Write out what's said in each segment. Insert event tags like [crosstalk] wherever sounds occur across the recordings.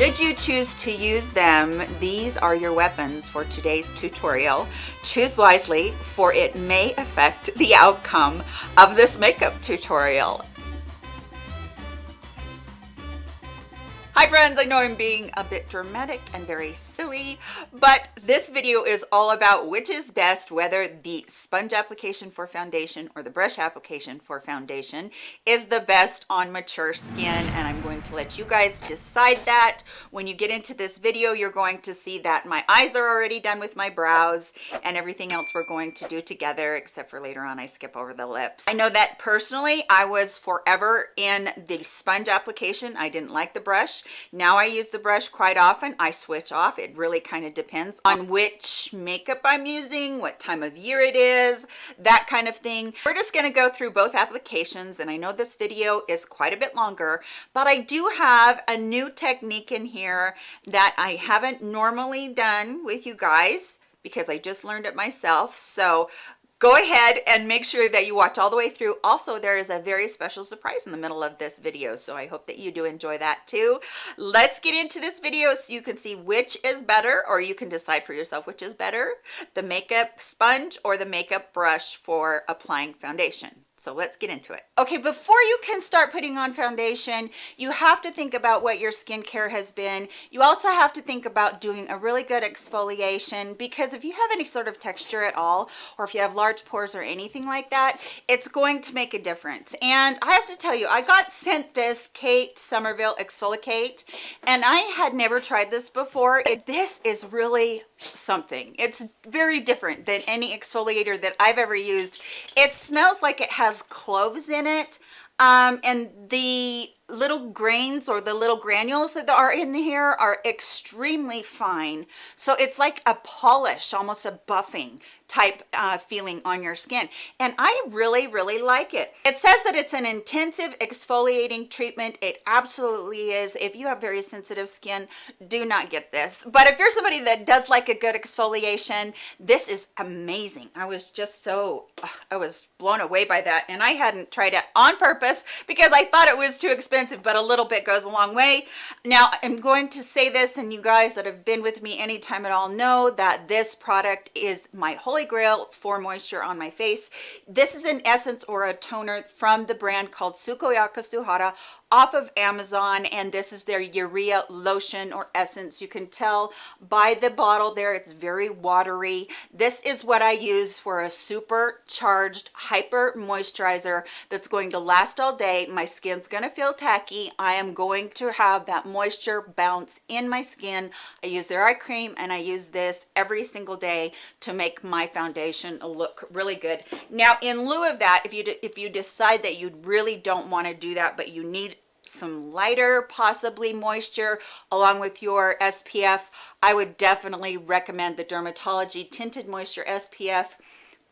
Should you choose to use them, these are your weapons for today's tutorial. Choose wisely, for it may affect the outcome of this makeup tutorial. Hi friends, I know I'm being a bit dramatic and very silly, but this video is all about which is best, whether the sponge application for foundation or the brush application for foundation is the best on mature skin. And I'm going to let you guys decide that. When you get into this video, you're going to see that my eyes are already done with my brows and everything else we're going to do together, except for later on I skip over the lips. I know that personally, I was forever in the sponge application. I didn't like the brush now I use the brush quite often. I switch off. It really kind of depends on which makeup I'm using, what time of year it is, that kind of thing. We're just going to go through both applications and I know this video is quite a bit longer, but I do have a new technique in here that I haven't normally done with you guys because I just learned it myself. So go ahead and make sure that you watch all the way through. Also there is a very special surprise in the middle of this video so i hope that you do enjoy that too. Let's get into this video so you can see which is better or you can decide for yourself which is better the makeup sponge or the makeup brush for applying foundation so let's get into it. Okay, before you can start putting on foundation, you have to think about what your skincare has been. You also have to think about doing a really good exfoliation because if you have any sort of texture at all, or if you have large pores or anything like that, it's going to make a difference. And I have to tell you, I got sent this Kate Somerville ExfoliKate, and I had never tried this before. It, this is really something. It's very different than any exfoliator that I've ever used. It smells like it has cloves in it. Um, and the little grains or the little granules that are in here are extremely fine. So it's like a polish, almost a buffing type uh, feeling on your skin. And I really, really like it. It says that it's an intensive exfoliating treatment. It absolutely is. If you have very sensitive skin, do not get this. But if you're somebody that does like a good exfoliation, this is amazing. I was just so, I was blown away by that. And I hadn't tried it on purpose because I thought it was too expensive, but a little bit goes a long way. Now, I'm going to say this, and you guys that have been with me anytime at all know that this product is my holy holy grail for moisture on my face. This is an essence or a toner from the brand called Sukoyaka Suhada off of Amazon and this is their urea lotion or essence. You can tell by the bottle there it's very watery. This is what I use for a supercharged hyper moisturizer that's going to last all day. My skin's going to feel tacky. I am going to have that moisture bounce in my skin. I use their eye cream and I use this every single day to make my foundation look really good. Now in lieu of that if you if you decide that you really don't want to do that but you need some lighter possibly moisture along with your SPF I would definitely recommend the Dermatology Tinted Moisture SPF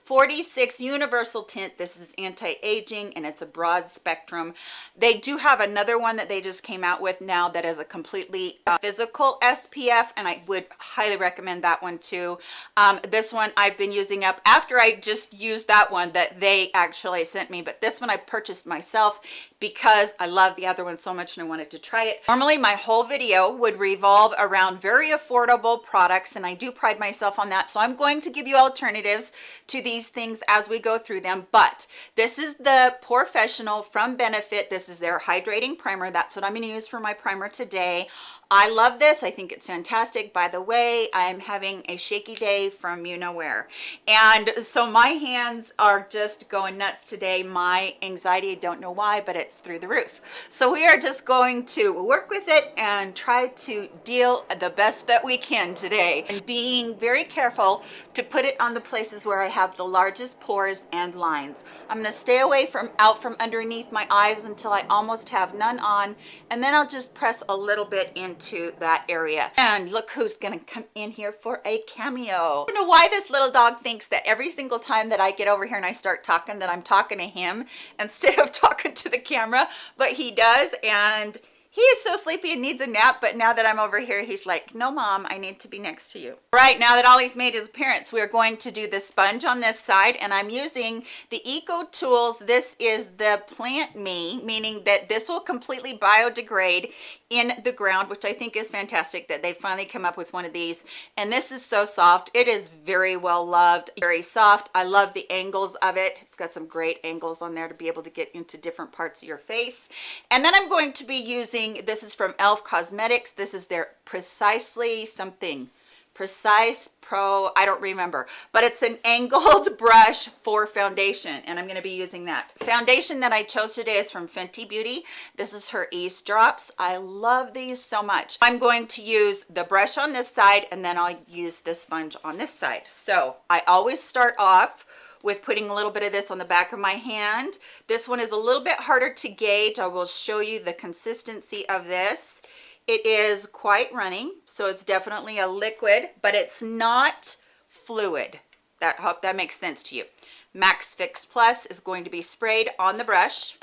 46 universal tint. This is anti-aging and it's a broad spectrum. They do have another one that they just came out with now that is a completely uh, physical spf and i would highly recommend that one too. Um, this one i've been using up after i just used that one that they actually sent me but this one i purchased myself because i love the other one so much and i wanted to try it. Normally my whole video would revolve around very affordable products and i do pride myself on that. So i'm going to give you alternatives to these things as we go through them. But this is the POREfessional from benefit. This is their hydrating primer. That's what i'm going to use for my primer today I love this. I think it's fantastic. By the way, I'm having a shaky day from you know where. And so my hands are just going nuts today. My anxiety, I don't know why, but it's through the roof. So we are just going to work with it and try to deal the best that we can today. And being very careful to put it on the places where I have the largest pores and lines. I'm going to stay away from out from underneath my eyes until I almost have none on. And then I'll just press a little bit into that area and look who's gonna come in here for a cameo i don't know why this little dog thinks that every single time that i get over here and i start talking that i'm talking to him [laughs] instead of talking to the camera but he does and he is so sleepy and needs a nap but now that i'm over here he's like no mom i need to be next to you. Right now that ollie's made his appearance we're going to do the sponge on this side and i'm using the eco tools. This is the plant me meaning that this will completely biodegrade in the ground which i think is fantastic that they finally come up with one of these. And this is so soft. It is very well loved very soft. I love the angles of it. It's got some great angles on there to be able to get into different parts of your face. And then i'm going to be using this is from elf cosmetics. This is their precisely something. Precise pro i don't remember. But it's an angled [laughs] brush for foundation and i'm going to be using that. Foundation that i chose today is from fenty beauty. This is her Eaze Drops i love these so much. I'm going to use the brush on this side and then i'll use the sponge on this side. So i always start off with putting a little bit of this on the back of my hand this one is a little bit harder to gauge i will show you the consistency of this it is quite running, so it's definitely a liquid, but it's not fluid. That hope that makes sense to you. MAC Fix Plus is going to be sprayed on the brush.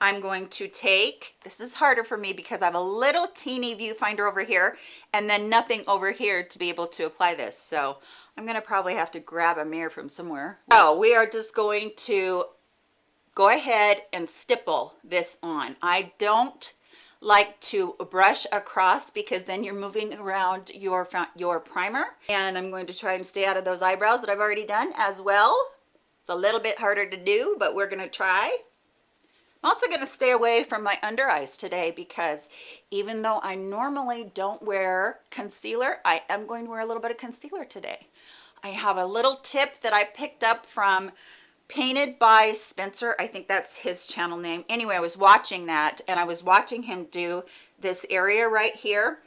I'm going to take, this is harder for me because I have a little teeny viewfinder over here and then nothing over here to be able to apply this. So I'm gonna probably have to grab a mirror from somewhere. So we are just going to go ahead and stipple this on. I don't like to brush across because then you're moving around your your primer and i'm going to try and stay out of those eyebrows that i've already done as well it's a little bit harder to do but we're going to try i'm also going to stay away from my under eyes today because even though i normally don't wear concealer i am going to wear a little bit of concealer today i have a little tip that i picked up from painted by Spencer. I think that's his channel name. Anyway, I was watching that and I was watching him do this area right here.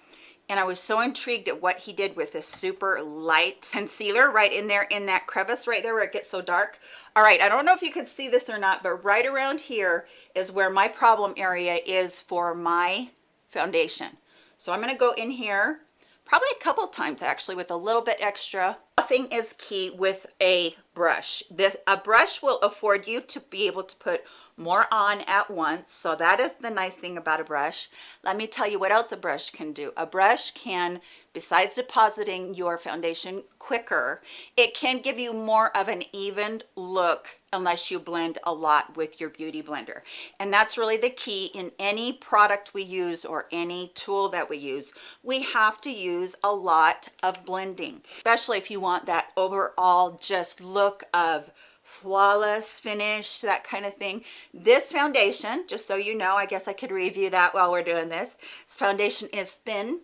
And I was so intrigued at what he did with this super light concealer right in there in that crevice right there where it gets so dark. All right, I don't know if you can see this or not, but right around here is where my problem area is for my foundation. So I'm gonna go in here probably a couple times actually with a little bit extra. Buffing is key with a brush. This A brush will afford you to be able to put more on at once. So that is the nice thing about a brush. Let me tell you what else a brush can do. A brush can, besides depositing your foundation quicker, it can give you more of an even look unless you blend a lot with your beauty blender. And that's really the key in any product we use or any tool that we use. We have to use a lot of blending, especially if you want that overall just look of flawless finish that kind of thing. This foundation just so you know i guess i could review that while we're doing this this foundation is thin.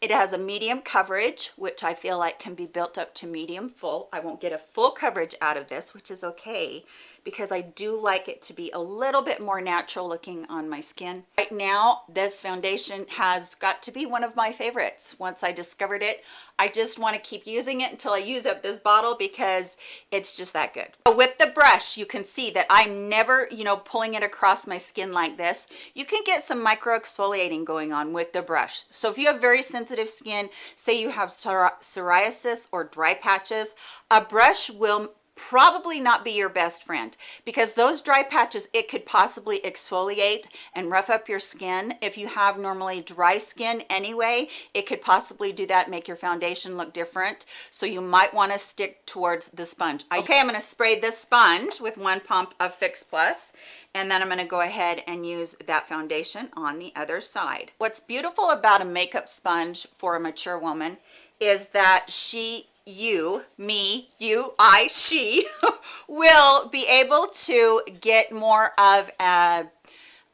It has a medium coverage which i feel like can be built up to medium full. I won't get a full coverage out of this which is okay because I do like it to be a little bit more natural looking on my skin. Right now, this foundation has got to be one of my favorites. Once I discovered it, I just want to keep using it until I use up this bottle because it's just that good. So with the brush, you can see that I'm never, you know, pulling it across my skin like this. You can get some micro exfoliating going on with the brush. So if you have very sensitive skin, say you have psoriasis or dry patches, a brush will probably not be your best friend because those dry patches it could possibly exfoliate and rough up your skin. If you have normally dry skin anyway it could possibly do that make your foundation look different. So you might want to stick towards the sponge. Oh. Okay i'm going to spray this sponge with one pump of fix plus and then I'm going to go ahead and use that foundation on the other side. What's beautiful about a makeup sponge for a mature woman is that she you, me, you, I, she [laughs] will be able to get more of a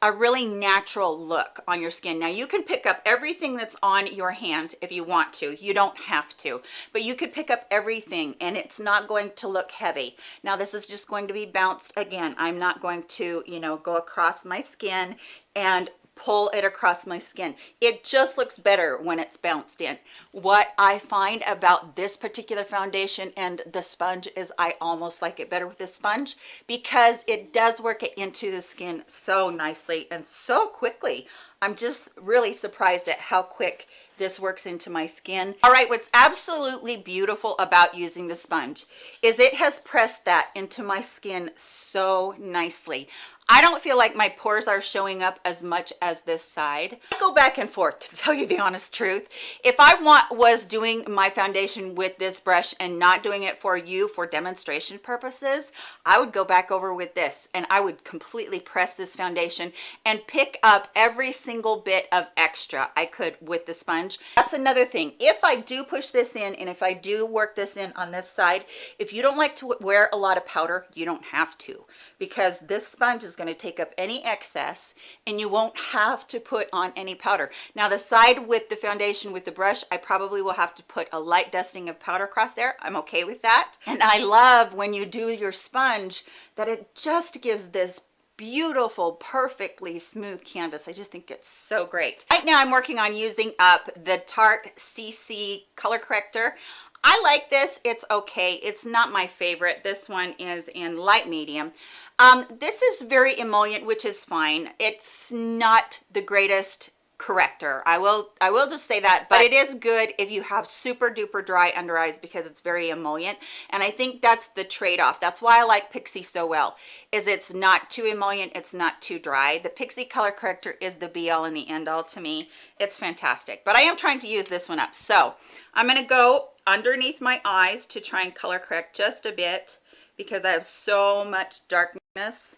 a really natural look on your skin. Now you can pick up everything that's on your hand if you want to. You don't have to, but you could pick up everything and it's not going to look heavy. Now this is just going to be bounced again. I'm not going to, you know, go across my skin and pull it across my skin. It just looks better when it's bounced in. What i find about this particular foundation and the sponge is i almost like it better with this sponge because it does work it into the skin so nicely and so quickly. I'm just really surprised at how quick this works into my skin. All right, what's absolutely beautiful about using the sponge is it has pressed that into my skin so nicely. I don't feel like my pores are showing up as much as this side. I go back and forth to tell you the honest truth. If I want was doing my foundation with this brush and not doing it for you for demonstration purposes, I would go back over with this and I would completely press this foundation and pick up every single bit of extra I could with the sponge. That's another thing. If I do push this in and if I do work this in on this side, if you don't like to wear a lot of powder, you don't have to because this sponge is to take up any excess and you won't have to put on any powder. Now the side with the foundation with the brush, I probably will have to put a light dusting of powder across there. I'm okay with that. And I love when you do your sponge that it just gives this beautiful perfectly smooth canvas i just think it's so great right now i'm working on using up the tarte cc color corrector I like this. It's okay. It's not my favorite. This one is in light medium. Um, this is very emollient, which is fine. It's not the greatest corrector. I will i will just say that but it is good if you have super duper dry under eyes because it's very emollient. And i think that's the trade-off. That's why i like pixi so well is it's not too emollient it's not too dry. The pixi color corrector is the be all and the end all to me. It's fantastic. But i am trying to use this one up. So i'm going to go underneath my eyes to try and color correct just a bit because i have so much darkness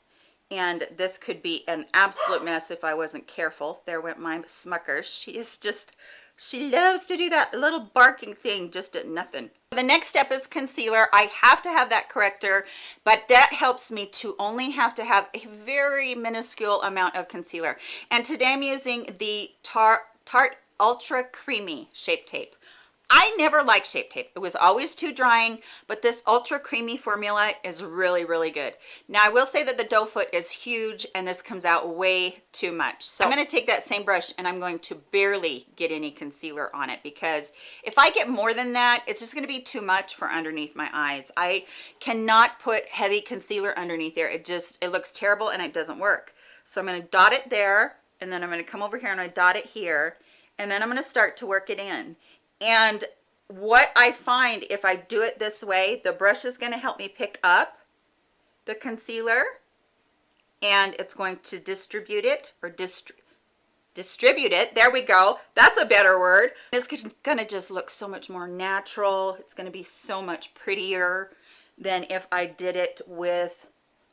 and this could be an absolute mess if I wasn't careful. There went my Smuckers. She is just, she loves to do that little barking thing just at nothing. The next step is concealer. I have to have that corrector, but that helps me to only have to have a very minuscule amount of concealer. And today I'm using the Tarte Ultra Creamy Shape Tape. I never liked Shape Tape. It was always too drying, but this ultra creamy formula is really, really good. Now, I will say that the doe foot is huge and this comes out way too much. So I'm gonna take that same brush and I'm going to barely get any concealer on it because if I get more than that, it's just gonna be too much for underneath my eyes. I cannot put heavy concealer underneath there. It just, it looks terrible and it doesn't work. So I'm gonna dot it there and then I'm gonna come over here and I dot it here and then I'm gonna start to work it in and what I find if I do it this way, the brush is going to help me pick up the concealer and it's going to distribute it or dist distribute it. There we go. That's a better word. It's going to just look so much more natural. It's going to be so much prettier than if I did it with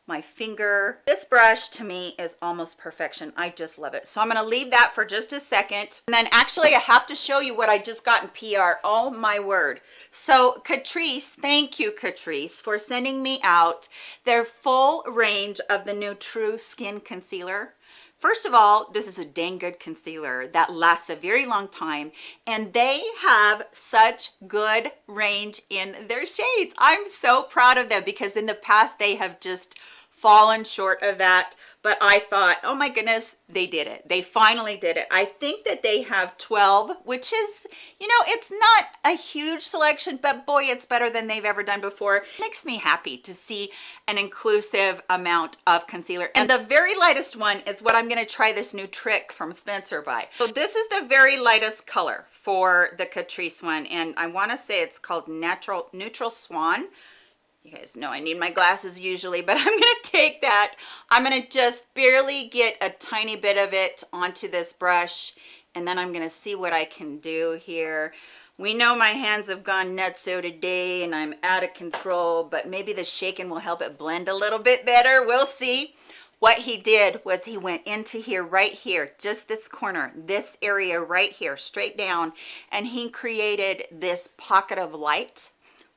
my finger. This brush to me is almost perfection. I just love it. So I'm to leave that for just a second. And then actually I have to show you what I just got in PR. Oh my word. So Catrice, thank you Catrice for sending me out their full range of the new True Skin Concealer. First of all, this is a dang good concealer that lasts a very long time and they have such good range in their shades. I'm so proud of them because in the past they have just fallen short of that but i thought oh my goodness they did it. They finally did it. I think that they have 12 which is you know it's not a huge selection but boy it's better than they've ever done before. It makes me happy to see an inclusive amount of concealer. And the very lightest one is what i'm going to try this new trick from spencer by. So this is the very lightest color for the catrice one and i want to say it's called natural neutral swan you guys know I need my glasses usually, but [laughs] I'm gonna take that. I'm gonna just barely get a tiny bit of it onto this brush and then I'm gonna see what I can do here. We know my hands have gone nutso today and I'm out of control, but maybe the shaking will help it blend a little bit better. We'll see. What he did was he went into here, right here, just this corner, this area right here, straight down, and he created this pocket of light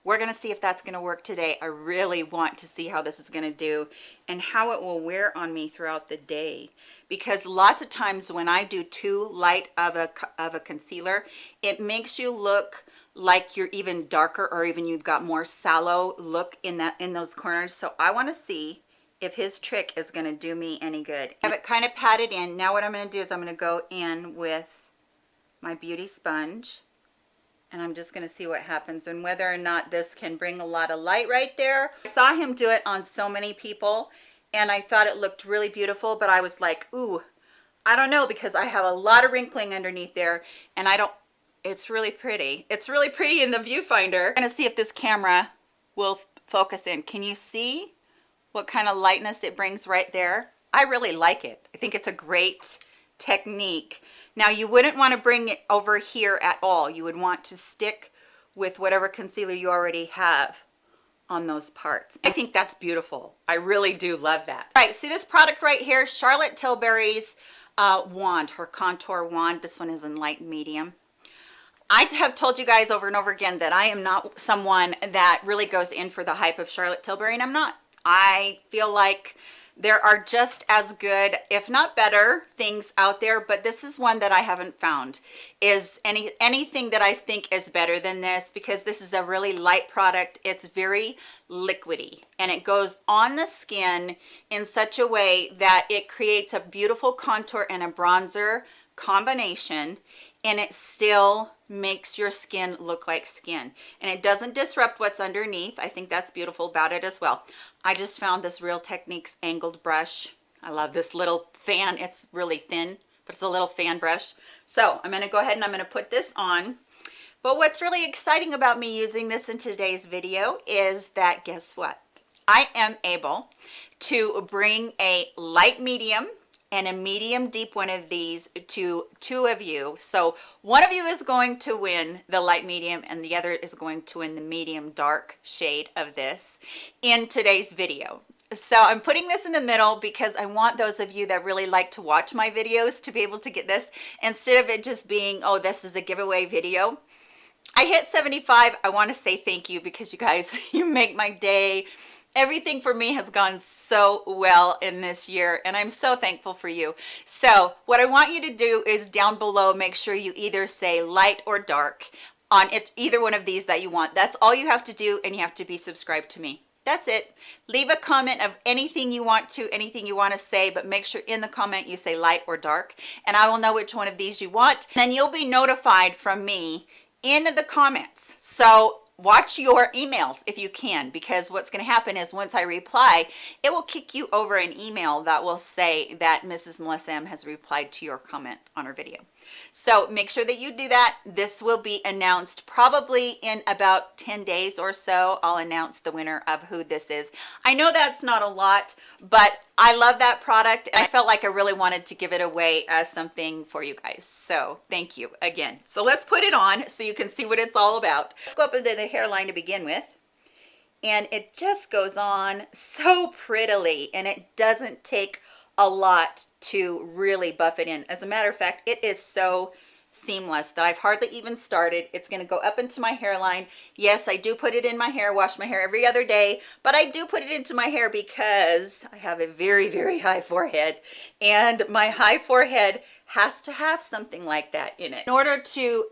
we're going to see if that's going to work today. I really want to see how this is going to do and how it will wear on me throughout the day. Because lots of times when I do too light of a, of a concealer, it makes you look like you're even darker or even you've got more sallow look in that in those corners. So I want to see if his trick is going to do me any good. I have it kind of patted in. Now what I'm going to do is I'm going to go in with my beauty sponge and I'm just to see what happens and whether or not this can bring a lot of light right there. I saw him do it on so many people and I thought it looked really beautiful, but I was like, ooh, I don't know because I have a lot of wrinkling underneath there and I don't, it's really pretty. It's really pretty in the viewfinder. I'm gonna see if this camera will focus in. Can you see what kind of lightness it brings right there? I really like it. I think it's a great technique. Now you wouldn't want to bring it over here at all. You would want to stick with whatever concealer you already have on those parts. I think that's beautiful. I really do love that. All right, see this product right here, Charlotte Tilbury's uh, wand, her contour wand. This one is in light medium. I have told you guys over and over again that I am not someone that really goes in for the hype of Charlotte Tilbury, and I'm not. I feel like there are just as good if not better things out there but this is one that i haven't found. Is any anything that i think is better than this because this is a really light product. It's very liquidy and it goes on the skin in such a way that it creates a beautiful contour and a bronzer combination and it still makes your skin look like skin. And it doesn't disrupt what's underneath. I think that's beautiful about it as well. I just found this real techniques angled brush. I love this little fan. It's really thin but it's a little fan brush. So i'm going to go ahead and i'm going to put this on. But what's really exciting about me using this in today's video is that guess what? I am able to bring a light medium and a medium deep one of these to two of you. So one of you is going to win the light medium and the other is going to win the medium dark shade of this in today's video. So i'm putting this in the middle because i want those of you that really like to watch my videos to be able to get this. Instead of it just being oh this is a giveaway video i hit 75 i want to say thank you because you guys [laughs] you make my day everything for me has gone so well in this year and i'm so thankful for you. So what i want you to do is down below make sure you either say light or dark on it either one of these that you want. That's all you have to do and you have to be subscribed to me. That's it. Leave a comment of anything you want to anything you want to say but make sure in the comment you say light or dark and i will know which one of these you want then you'll be notified from me in the comments. So watch your emails if you can because what's going to happen is once I reply it will kick you over an email that will say that Mrs. Melissa M has replied to your comment on her video so make sure that you do that. This will be announced probably in about 10 days or so. I'll announce the winner of who this is. I know that's not a lot but i love that product and i felt like i really wanted to give it away as something for you guys. So thank you again. So let's put it on so you can see what it's all about. Let's go up into the hairline to begin with. And it just goes on so prettily and it doesn't take a lot to really buff it in as a matter of fact it is so seamless that I've hardly even started. It's going to go up into my hairline. Yes, I do put it in my hair, wash my hair every other day, but I do put it into my hair because I have a very, very high forehead and my high forehead has to have something like that in it. In order to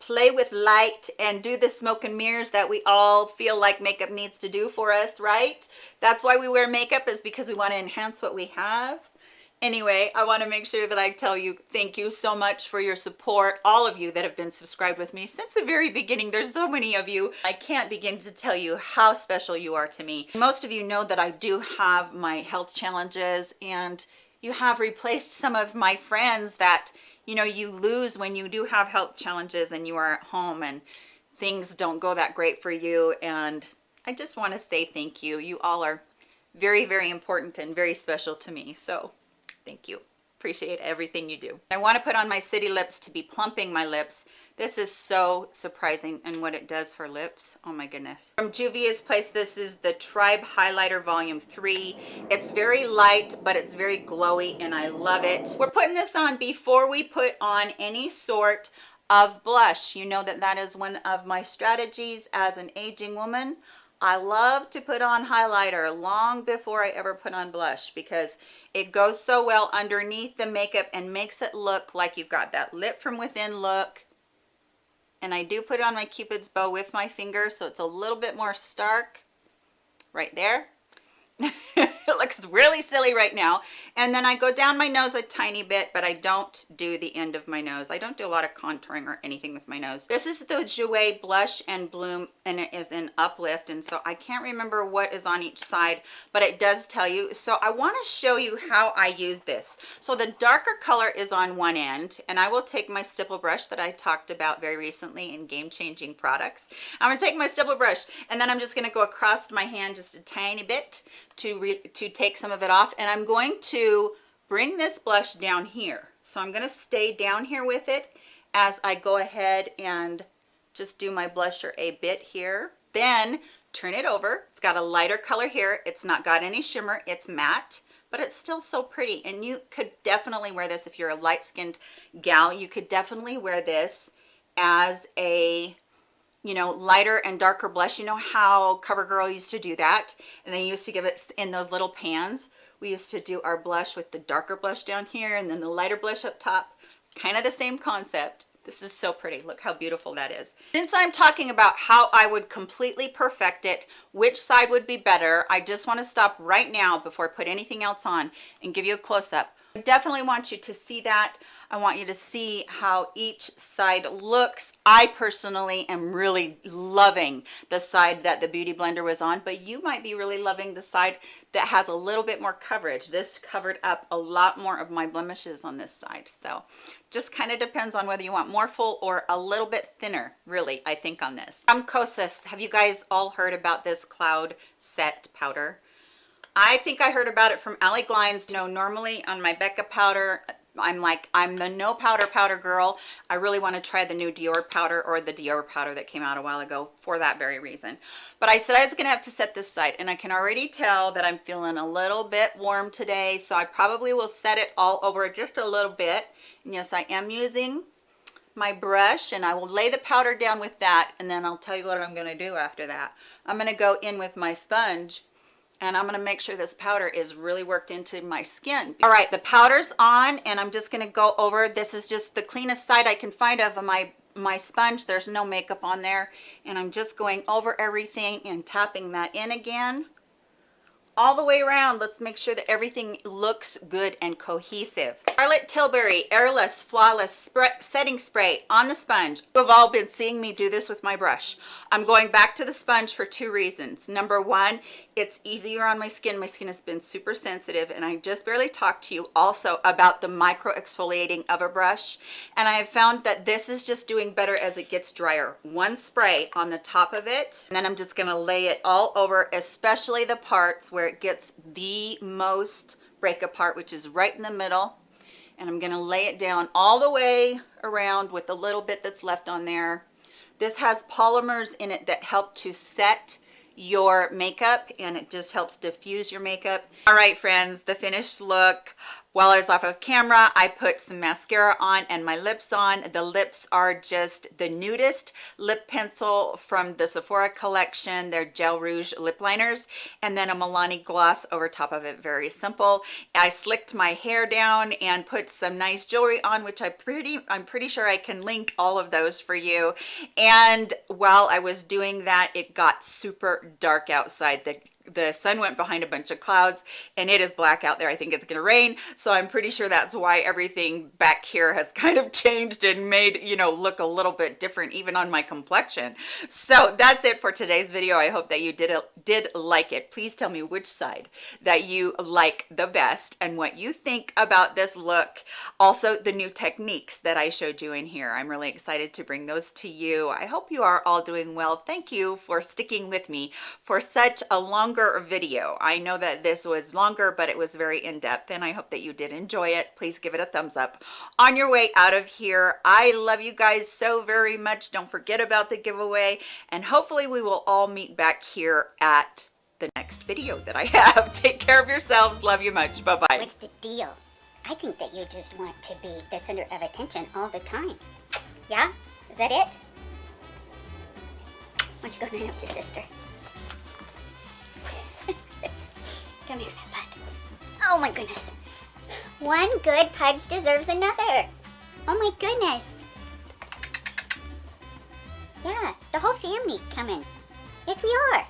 play with light and do the smoke and mirrors that we all feel like makeup needs to do for us, right? That's why we wear makeup is because we want to enhance what we have. Anyway, I want to make sure that I tell you thank you so much for your support, all of you that have been subscribed with me since the very beginning. There's so many of you. I can't begin to tell you how special you are to me. Most of you know that I do have my health challenges and you have replaced some of my friends that you know you lose when you do have health challenges and you are at home and things don't go that great for you. And I just want to say thank you. You all are very very important and very special to me. So thank you appreciate everything you do. I want to put on my city lips to be plumping my lips. This is so surprising and what it does for lips. Oh my goodness. From Juvia's place this is the tribe highlighter volume 3 it's very light but it's very glowy and I love it. We're putting this on before we put on any sort of blush. You know that that is one of my strategies as an aging woman I love to put on highlighter long before I ever put on blush because it goes so well underneath the makeup and makes it look like you've got that lip from within look. And I do put on my cupid's bow with my finger so it's a little bit more stark right there. [laughs] it [laughs] looks really silly right now And then I go down my nose a tiny bit, but I don't do the end of my nose. I don't do a lot of contouring or anything with my nose. This is the Jouer Blush and Bloom, and it is an Uplift. And so I can't remember what is on each side, but it does tell you. So I want to show you how I use this. So the darker color is on one end, and I will take my stipple brush that I talked about very recently in Game Changing Products. I'm going to take my stipple brush, and then I'm just going to go across my hand just a tiny bit to, to take some of it off. And I'm going to bring this blush down here. So I'm going to stay down here with it as I go ahead and just do my blusher a bit here. Then turn it over. It's got a lighter color here. It's not got any shimmer. It's matte but it's still so pretty and you could definitely wear this if you're a light-skinned gal you could definitely wear this as a you know lighter and darker blush. You know how covergirl used to do that? And they used to give it in those little pans? We used to do our blush with the darker blush down here and then the lighter blush up top. Kind of the same concept. This is so pretty. Look how beautiful that is. Since i'm talking about how i would completely perfect it which side would be better i just want to stop right now before i put anything else on and give you a close-up. I definitely want you to see that I want you to see how each side looks. I personally am really loving the side that the Beauty Blender was on, but you might be really loving the side that has a little bit more coverage. This covered up a lot more of my blemishes on this side. So just kind of depends on whether you want more full or a little bit thinner, really, I think on this. From Kosas, have you guys all heard about this Cloud Set Powder? I think I heard about it from Allie Glines. You know, normally on my Becca powder, I'm like, I'm the no powder powder girl. I really want to try the new Dior powder or the Dior powder that came out a while ago for that very reason. But I said I was going to have to set this side and I can already tell that I'm feeling a little bit warm today. So I probably will set it all over just a little bit. And yes, I am using my brush and I will lay the powder down with that and then I'll tell you what I'm going to do after that. I'm going to go in with my sponge and I'm to make sure this powder is really worked into my skin. All right, the powder's on and I'm just to go over. This is just the cleanest side I can find of my my sponge. There's no makeup on there. And I'm just going over everything and tapping that in again all the way around let's make sure that everything looks good and cohesive charlotte tilbury airless flawless spray, setting spray on the sponge. You've all been seeing me do this with my brush. I'm going back to the sponge for two reasons. Number one it's easier on my skin. My skin has been super sensitive and i just barely talked to you also about the micro exfoliating of a brush. And i have found that this is just doing better as it gets drier. One spray on the top of it and then i'm just going to lay it all over especially the parts where it gets the most break apart which is right in the middle and i'm going to lay it down all the way around with the little bit that's left on there. This has polymers in it that help to set your makeup and it just helps diffuse your makeup. All right friends the finished look while I was off of camera, I put some mascara on and my lips on. The lips are just the nudist lip pencil from the Sephora collection. They're Gel Rouge lip liners and then a Milani gloss over top of it. Very simple. I slicked my hair down and put some nice jewelry on, which I pretty, I'm pretty sure I can link all of those for you. And while I was doing that, it got super dark outside. The the sun went behind a bunch of clouds and it is black out there. I think it's gonna rain. So i'm pretty sure that's why everything back here has [laughs] kind of changed and made you know look a little bit different even on my complexion. So that's it for today's video. I hope that you did did like it. Please tell me which side that you like the best and what you think about this look. Also the new techniques that i showed you in here. I'm really excited to bring those to you. I hope you are all doing well. Thank you for sticking with me for such a longer longer video. I know that this was longer, but it was very in-depth and I hope that you did enjoy it. Please give it a thumbs up on your way out of here. I love you guys so very much. Don't forget about the giveaway and hopefully we will all meet back here at the next video that I [laughs] have. Take care of yourselves. Love you much. Bye-bye. What's the deal? I think that you just want to be the center of attention all the time. Yeah? Is that it? Why don't you go night up your sister? Come here, Peppa. Oh my goodness. One good pudge deserves another. Oh my goodness. Yeah, the whole family's coming. Yes, we are.